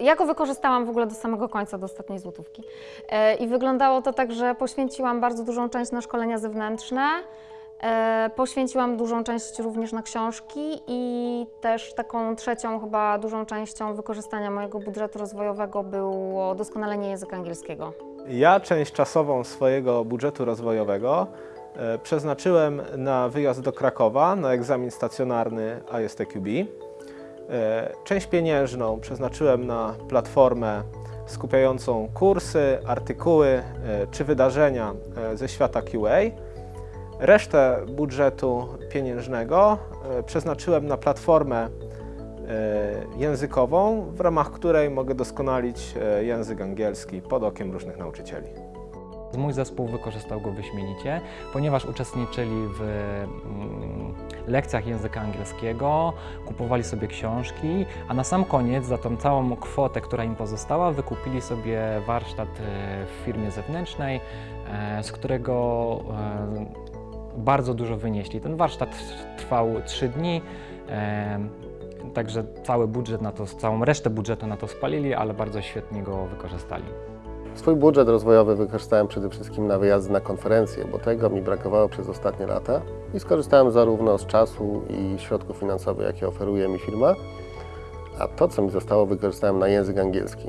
Ja go wykorzystałam w ogóle do samego końca, do ostatniej złotówki. E, I wyglądało to tak, że poświęciłam bardzo dużą część na szkolenia zewnętrzne, e, poświęciłam dużą część również na książki i też taką trzecią chyba dużą częścią wykorzystania mojego budżetu rozwojowego było doskonalenie języka angielskiego. Ja część czasową swojego budżetu rozwojowego e, przeznaczyłem na wyjazd do Krakowa na egzamin stacjonarny ISTQB. E, Część pieniężną przeznaczyłem na platformę skupiającą kursy, artykuły e, czy wydarzenia e, ze świata QA. Resztę budżetu pieniężnego przeznaczyłem na platformę językową, w ramach której mogę doskonalić język angielski pod okiem różnych nauczycieli. Mój zespół wykorzystał go wyśmienicie, ponieważ uczestniczyli w mm, lekcjach języka angielskiego, kupowali sobie książki, a na sam koniec za tą całą kwotę, która im pozostała, wykupili sobie warsztat e, w firmie zewnętrznej, e, z którego e, bardzo dużo wynieśli. Ten warsztat trwał 3 dni. Także cały budżet na to, całą resztę budżetu na to spalili, ale bardzo świetnie go wykorzystali. Swój budżet rozwojowy wykorzystałem przede wszystkim na wyjazdy na konferencje, bo tego mi brakowało przez ostatnie lata i skorzystałem zarówno z czasu i środków finansowych, jakie oferuje mi firma, a to, co mi zostało, wykorzystałem na język angielski.